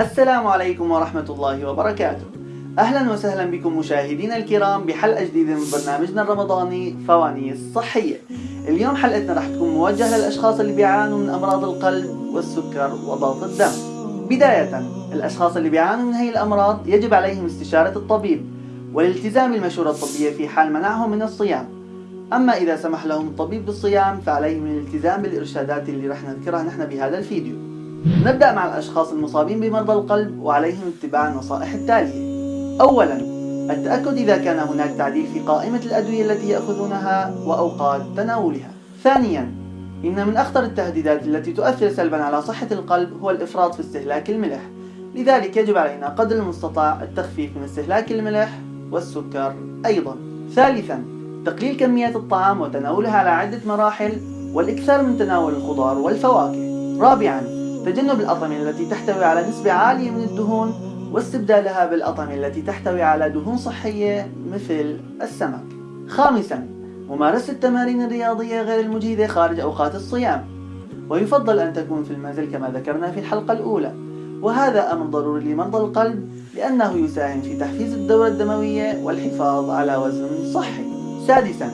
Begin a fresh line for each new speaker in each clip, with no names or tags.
السلام عليكم ورحمة الله وبركاته. أهلا وسهلا بكم مشاهدينا الكرام بحلقة جديدة من برنامجنا الرمضاني فوانيس صحية. اليوم حلقتنا راح تكون موجهة للأشخاص اللي بيعانوا من أمراض القلب والسكر وضغط الدم. بداية الأشخاص اللي بيعانوا من هذه الأمراض يجب عليهم استشارة الطبيب. والالتزام بالمشورة الطبية في حال منعهم من الصيام. أما إذا سمح لهم الطبيب بالصيام فعليهم الالتزام بالإرشادات اللي رح نذكرها نحن بهذا الفيديو. نبدأ مع الأشخاص المصابين بمرضى القلب وعليهم اتباع النصائح التالية. أولا التأكد إذا كان هناك تعديل في قائمة الأدوية التي يأخذونها وأوقات تناولها. ثانيا إن من أخطر التهديدات التي تؤثر سلبا على صحة القلب هو الإفراط في استهلاك الملح. لذلك يجب علينا قدر المستطاع التخفيف من استهلاك الملح والسكر أيضا. ثالثا تقليل كميات الطعام وتناولها على عدة مراحل والإكثار من تناول الخضار والفواكه. رابعا تجنب الأطعمة التي تحتوي على نسبة عالية من الدهون واستبدالها بالأطعمة التي تحتوي على دهون صحية مثل السمك. خامسا ممارسة التمارين الرياضية غير المجهدة خارج أوقات الصيام. ويفضل أن تكون في المنزل كما ذكرنا في الحلقة الأولى. وهذا أمر ضروري لمرضى القلب لأنه يساهم في تحفيز الدورة الدموية والحفاظ على وزن صحي. سادسا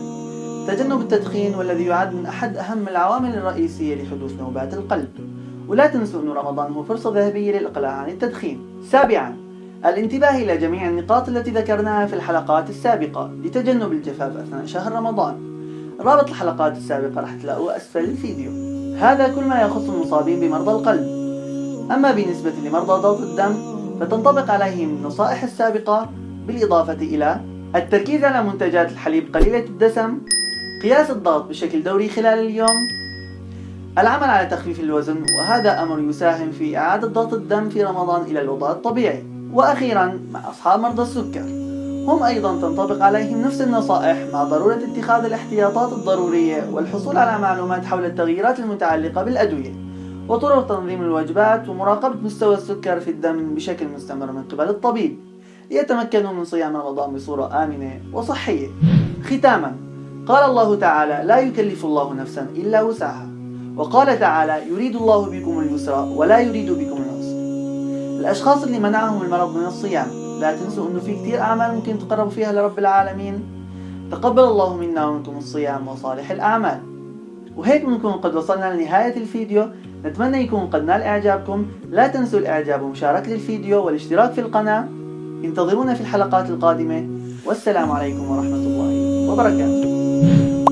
تجنب التدخين والذي يعد من أحد أهم العوامل الرئيسية لحدوث نوبات القلب. ولا تنسوا أن رمضان هو فرصة ذهبية للإقلاع عن التدخين. سابعا الانتباه إلى جميع النقاط التي ذكرناها في الحلقات السابقة لتجنب الجفاف أثناء شهر رمضان. رابط الحلقات السابقة راح تلاقوه أسفل الفيديو. هذا كل ما يخص المصابين بمرضى القلب. أما بالنسبة لمرضى ضغط الدم فتنطبق عليهم النصائح السابقة بالإضافة إلى التركيز على منتجات الحليب قليلة الدسم قياس الضغط بشكل دوري خلال اليوم العمل على تخفيف الوزن وهذا أمر يساهم في إعادة ضغط الدم في رمضان إلى الوضع الطبيعي. وأخيرا مع أصحاب مرضى السكر هم أيضا تنطبق عليهم نفس النصائح مع ضرورة اتخاذ الاحتياطات الضرورية والحصول على معلومات حول التغييرات المتعلقة بالأدوية. وطرق تنظيم الوجبات ومراقبة مستوى السكر في الدم بشكل مستمر من قبل الطبيب ليتمكنوا من صيام رمضان بصورة آمنة وصحية. ختاما قال الله تعالى لا يكلف الله نفسا إلا وسعها وقال تعالى يريد الله بكم اليسر ولا يريد بكم العسر الأشخاص اللي منعهم المرض من الصيام لا تنسوا أنه في كثير أعمال ممكن تقربوا فيها لرب العالمين. تقبل الله منا ومنكم الصيام وصالح الأعمال. وهيك بنكون قد وصلنا لنهاية الفيديو. نتمنى يكون قد نال إعجابكم. لا تنسوا الإعجاب ومشاركة الفيديو والاشتراك في القناة. انتظرونا في الحلقات القادمة. والسلام عليكم ورحمة الله وبركاته.